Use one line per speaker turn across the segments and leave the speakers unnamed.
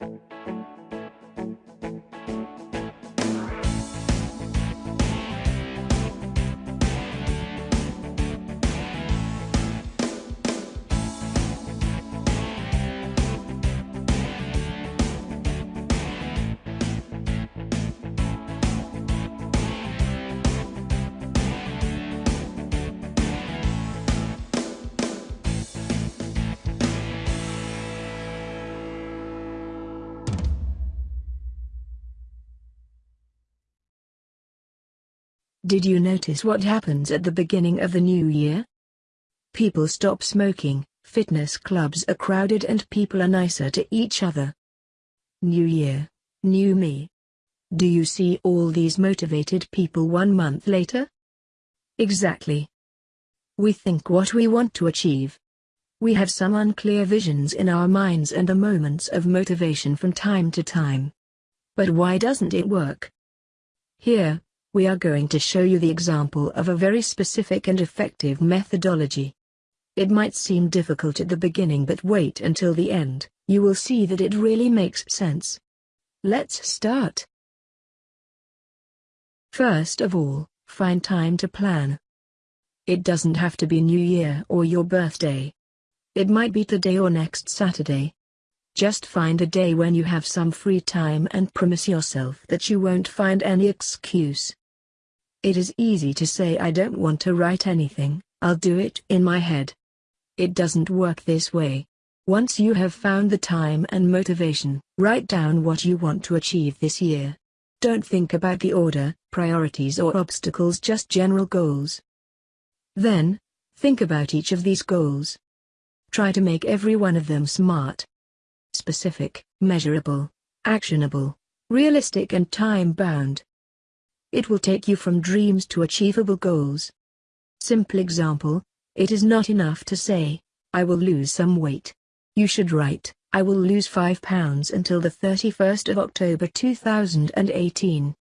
Música Did you notice what happens at the beginning of the new year? People stop smoking, fitness clubs are crowded and people are nicer to each other. New year, new me. Do you see all these motivated people one month later? Exactly. We think what we want to achieve. We have some unclear visions in our minds and the moments of motivation from time to time. But why doesn't it work? Here, we are going to show you the example of a very specific and effective methodology. It might seem difficult at the beginning but wait until the end, you will see that it really makes sense. Let's start. First of all, find time to plan. It doesn't have to be New Year or your birthday. It might be today or next Saturday. Just find a day when you have some free time and promise yourself that you won't find any excuse. It is easy to say I don't want to write anything, I'll do it in my head. It doesn't work this way. Once you have found the time and motivation, write down what you want to achieve this year. Don't think about the order, priorities or obstacles just general goals. Then, think about each of these goals. Try to make every one of them smart. Specific, measurable, actionable, realistic and time-bound. It will take you from dreams to achievable goals. Simple example, it is not enough to say, I will lose some weight. You should write, I will lose 5 pounds until the 31st of October 2018.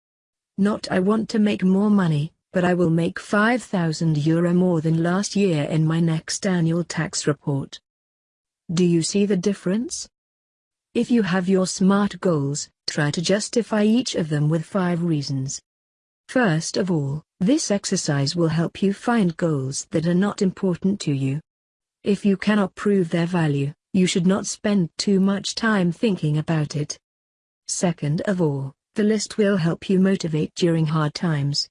Not I want to make more money, but I will make 5,000 euro more than last year in my next annual tax report. Do you see the difference? If you have your SMART goals, try to justify each of them with five reasons. First of all, this exercise will help you find goals that are not important to you. If you cannot prove their value, you should not spend too much time thinking about it. Second of all, the list will help you motivate during hard times.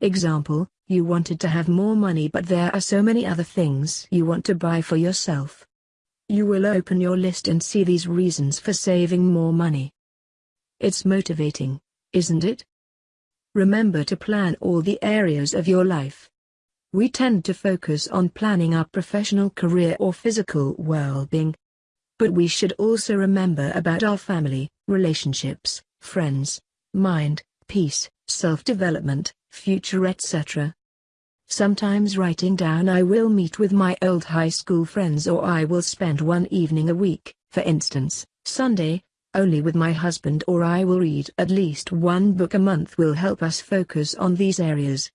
Example, you wanted to have more money but there are so many other things you want to buy for yourself. You will open your list and see these reasons for saving more money. It's motivating, isn't it? Remember to plan all the areas of your life. We tend to focus on planning our professional career or physical well-being. But we should also remember about our family, relationships, friends, mind, peace, self-development, future etc. Sometimes writing down I will meet with my old high school friends or I will spend one evening a week, for instance, Sunday, only with my husband or I will read at least one book a month will help us focus on these areas.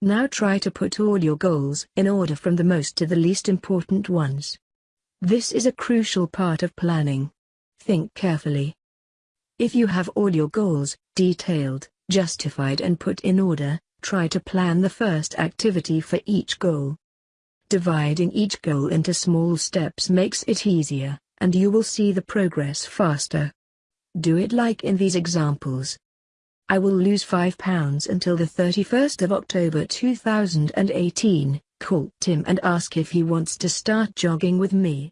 Now try to put all your goals in order from the most to the least important ones. This is a crucial part of planning. Think carefully. If you have all your goals, detailed, justified and put in order, try to plan the first activity for each goal. Dividing each goal into small steps makes it easier and you will see the progress faster. Do it like in these examples. I will lose 5 pounds until the 31st of October 2018, call Tim and ask if he wants to start jogging with me.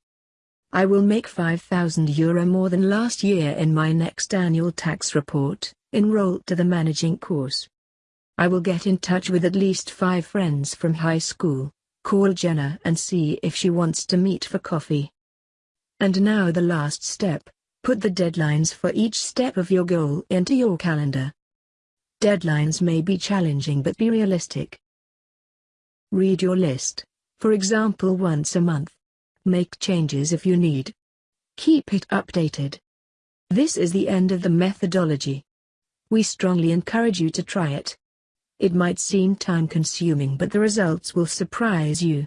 I will make 5,000 euro more than last year in my next annual tax report, enroll to the managing course. I will get in touch with at least five friends from high school, call Jenna and see if she wants to meet for coffee. And now the last step, put the deadlines for each step of your goal into your calendar. Deadlines may be challenging but be realistic. Read your list, for example once a month. Make changes if you need. Keep it updated. This is the end of the methodology. We strongly encourage you to try it. It might seem time-consuming but the results will surprise you.